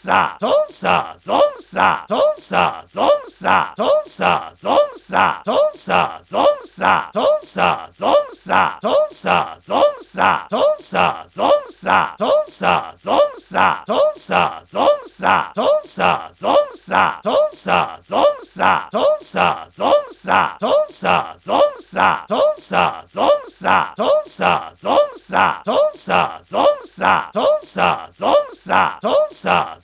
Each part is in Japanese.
さソんさそんさそんさそんさソんさそんさそんさそんさソんさそんさそんさそんさソんさそんさそんさそんさソんさそんさそんさそんさソんさそんさそんさそんさソんさそんさそんさそんさソんさそんさそんさそんさソんさそんさそんさそんさ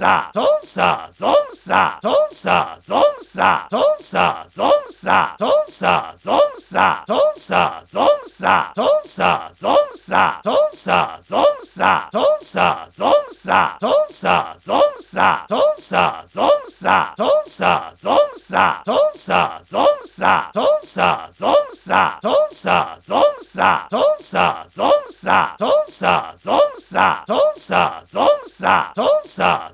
サソンサそソンそんソンんさソンサそソンそんソンんさソンサそソンそんソンんさソンサそソンそんソンんさソンサそソンそんソンんさソンサそソンそんソンんさソンサそソンそんソンんさソンサそソンそんソンんさソンサそソンそんソンんさ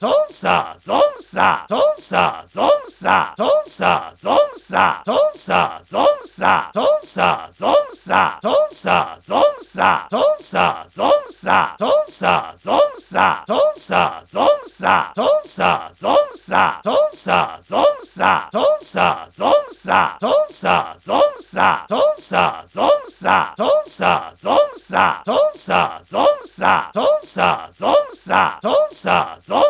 ソンさソンサそんさソンさそんさソンサそんさソンさそんさソンサそんさソンさそんさソンサそんさソンさそんさソンサそんさソンさそんさソンサそんさソンさそんさソンサそんさソンさそんさソンサそんさソンさそんさソンサそんさソンさそんさ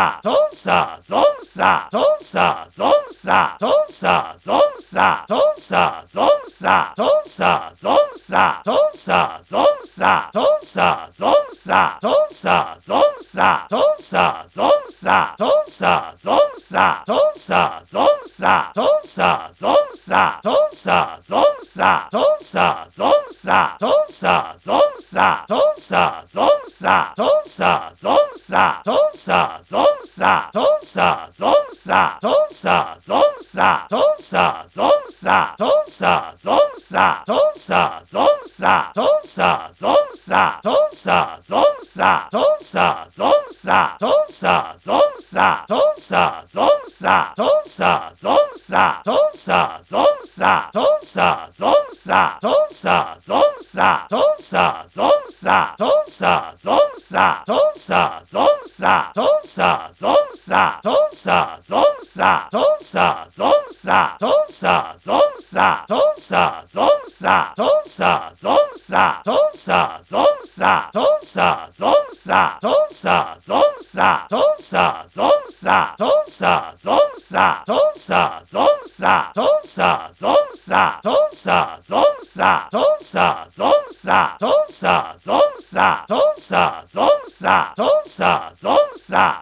サソンさソンサそんさソンさそんさソンサそんさソンさそんさソンサそんさソンさそんさソンサそんさソンさそんさソンサそんさソンさそんさソンサそんさソンさそんさソンサそんさソンさそんさソンサそんさソンさそんさソンサそんさソンさそんさんサそんさそんさそんさソんサそんさそんさそんさソんサそんさそんさそんさソんサそんさそんさそんさソんサそんさそんさそんさソんサそんさそんさそんさソんサそんさそんさそんさソんサそんさそんさそんさソんサそんさそんさそんささゾンサそんンそんさンんさゾンサそんンそんさンんさゾンサそんンそんさンんさゾンサそんンそんさンんさゾンサそんンそんさンんさゾンサそんンそんさンんさゾンサそんンそんさンんさゾンサそんンそんさンんさゾンサそんンそんさンんさ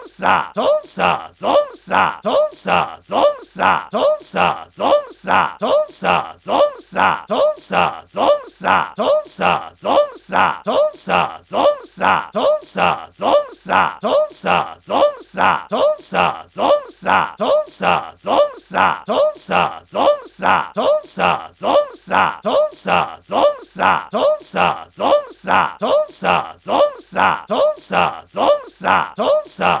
んサーんンサんソンんー、ソんサーんンサんソンんー、ソんサーんンサんソンんー、ソんサーんンサんソンんー、ソんサーんンサんソンんー、ソんサーんンサんソンんー、ソんサーんンサんソンんー、ソんサーんンサんソンんー、ソんサーんンサんソンんー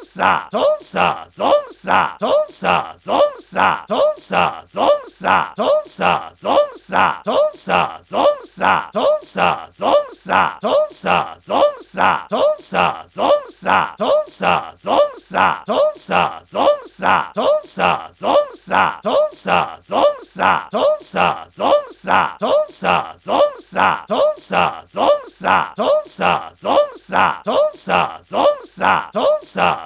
んサーんンサんソンんー、ソんサーんンサんソンんー、ソんサーんンサんソンんー、ソんサーんンサんソンんー、ソんサーんンサんソンんー、ソんサーんンサんソンんー、ソんサーんンサんソンんー、ソんサーんンサんソンんー、ソんサーんンサんソンんー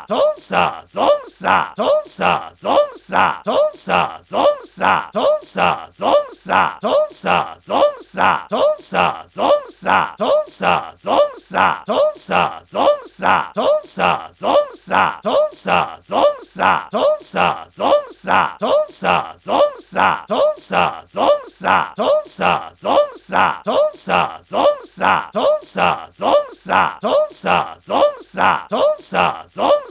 さソンさそんンそんさンんさソンさそんさそんさそンサソンさそんさそんさそンサソンさそんさそんさそンサソンさそんさそんさそンサソンさそんさそんさそンサソンさそんさそんさそンサソンさそんサそんさそんサソンさそんサそんさそンサ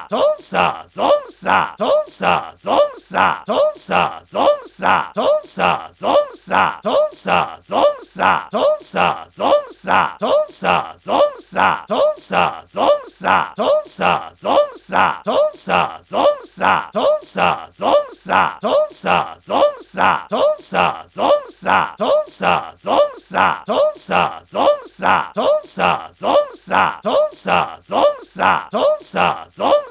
さそんさそンサソンさそんさそんさそんさソンサそんさそんさそんさソンさそンサそんさンんさソンさそんさそンサそんさソンさそんンそんさそンサソンさそんさそんさそんさソンサそんさそんさそんさソンさそンサそんさンんさソンさそんさ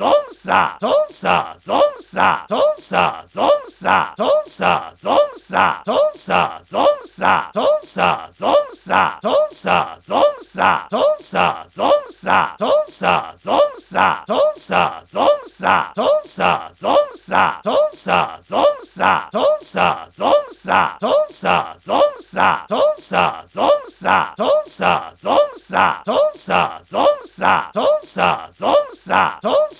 そンさそんンそんさンんさそンさそんンそんさンんさそンさそんンそんさンんさそンさそんンそんさンんさそンさそんンそんさンんさそンさそんンそんさンんさそンさそんンそんさンんさそンさそんンそんさンんさそンさそんンそんさンんさ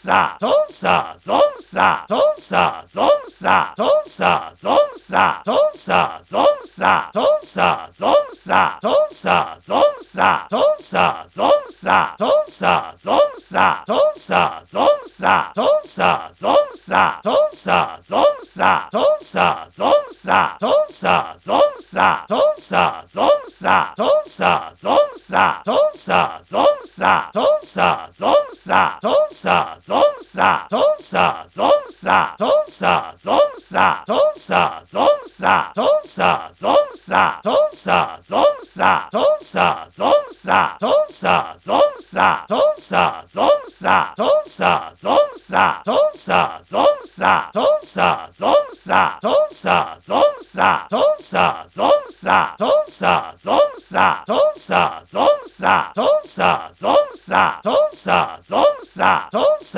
さソんさそんさそんさそんさソんさそんさそんさそんさソんさそんさそんさそんさソんさそんさそんさそんさソんさそんさそんさそんさソんさそんさそんさそんさソんさそんさそんさそんさソんさそんさそんさそんさソんさそんさそんさそんさそンさそんさそんさンんさそンさそんさそんさンんさそンさそんさそんさンんさそンさそんさそんさンんさそンさそんさそんさンんさそンさそんさそんさンんさそンさそんさそんさンんさそンさそんさそんさンんさそンさそんさそんさンんさ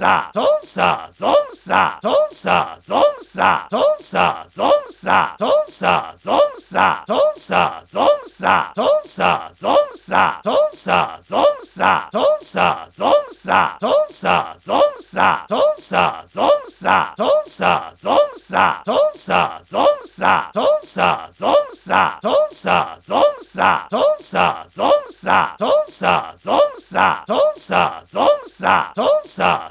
さソンサそソンそんソンんさソンサそソンそんソンんさソンサそソンそんソンんさソンサそソンそんソンんさソンサそソンそんソンんさソンサそソンそんソンんさソンサそソンそんソンんさソンサそソンそんソンんさソンサそソンそんソンんさ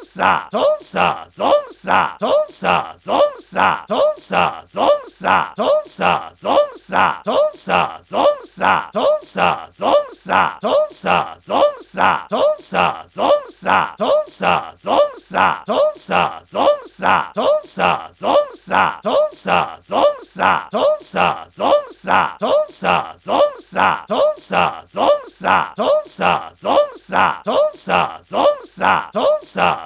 んサーんンサんソンんー、ソんサーんンサんソンんー、ソんサーんンサんソンんー、ソんサーんンサんソンんー、ソんサーんンサんソンんー、ソんサーんンサんソンんー、ソんサーんンサんソンんー、ソんサーんンサんソンんー、ソんサーんンサんソンんー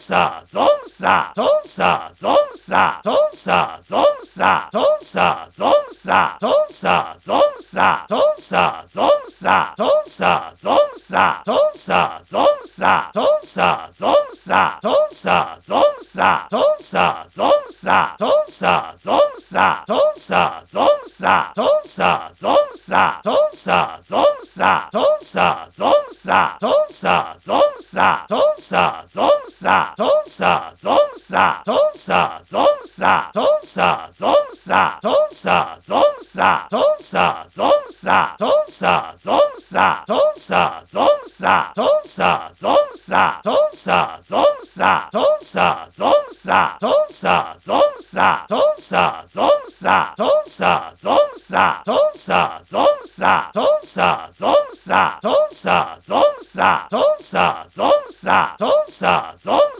さそんさそんさそんさそんサそんさそんさそんさそんサそんさそんさそんさそんサそんさそんさそんさそんサそんさそんさそんさそんサそんさそんさそんさそんサそんさそんさそんさそんサそんさそんさそんさそんサそんさそんさそんささそんさそんさそんさソンさそんンそんさンんさソンサそんンそんさンんさソンサそんンそんさンんさソンサそんンそんさンんさソンサそんンそんさンんさソンサそんンそんさンんさソンサそんンそんサそんさソンサそんンそんサそんさソンサ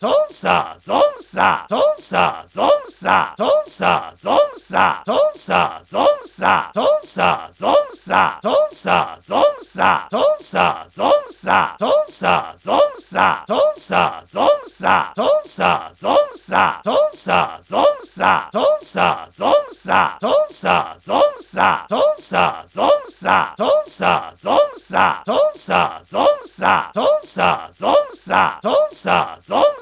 そンさそんンそんさンんさそンさそんンそんさンんさそンさそんンそんさンんさそンさそんンそんさンんさそンさそんンそんさンんさそンさそんンそんさンんさそンさそんンそんさンんさそンさそんンそんさンんさそンさそんンそんさンんさ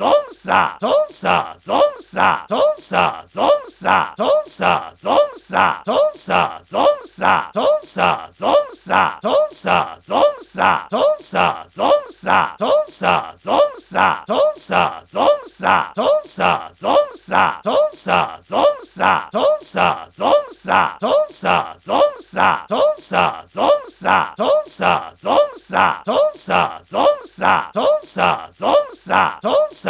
孙傻，孙ン，孙傻，孙ン，孙傻，孙ン，孙傻，孙ン，孙傻，孙ン，孙傻，孙ン，孙傻，孙ン，孙傻，孙ン，孙傻，孙ン，孙傻，孙ン，孙傻，孙ン，孙傻，孙ン，孙傻，孙ン，孙傻，孙ン，孙傻，孙ン，孙傻，孙ン，孙傻，孙ン，孙傻，孙ン，孙傻。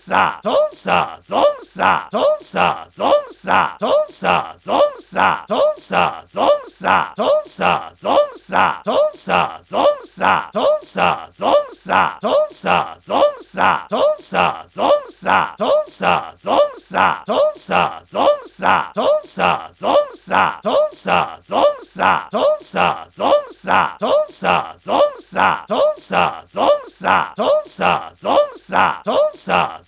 さソんサそんさそんさそんさソんサそんさそんさそんさソんサそんさそんさそんさソんサそんさそんさそんさソんサそんさそんさそんさソんサそんさそんさそんさソんサそんさそんさそんさソんサそんさそんさそんさソんサそんさそんさそんさ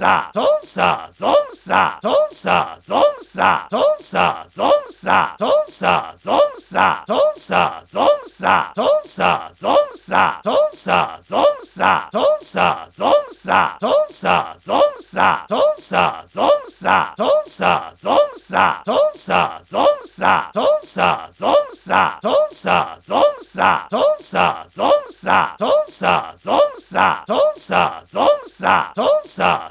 さソンサそソンそんソンんさソンサそソンそんソンんさソンサそソンそんソンんさソンサそソンそんソンんさソンサそソンそんソンんさソンサそソンそんソンんさソンサそソンそんソンんさソンサそソンそんソンんさソンサそソンそんソンんさ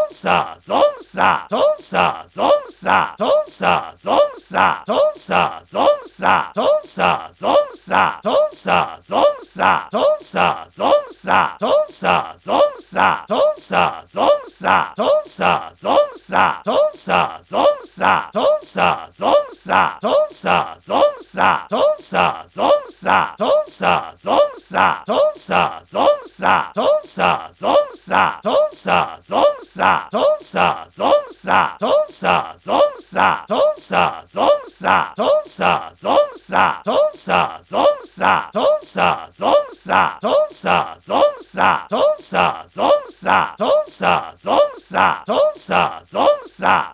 んサーんンサんさンんーそんサーんンサんさンんーそんサーんンサんさンんーそんサーんンサんさンんーそんサーんンサんさンんーそんサーんンサんさンんーそんサーんンサんさンんーそんサーんンサんさンんーそんサーんンサんさンんーソンさソンサそソンそんソンんさソンサそソンそんソンんさソンサそソンそんソンんさソンサそソンそんソンんさソンサそソンそんソンんさ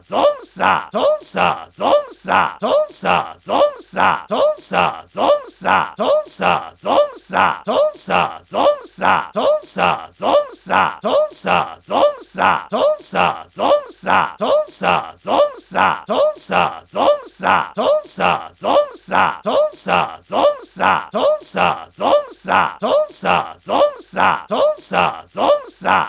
ソンサそソンそんソンんさソンサそソンそんソンんさソンサそソンそんソンんさソンサそソンそんソンんさんさそンさそんンそんさンんさそンさそんンそんさンんさそンさそんンそんさンんさそンさそんンそんさンんさ。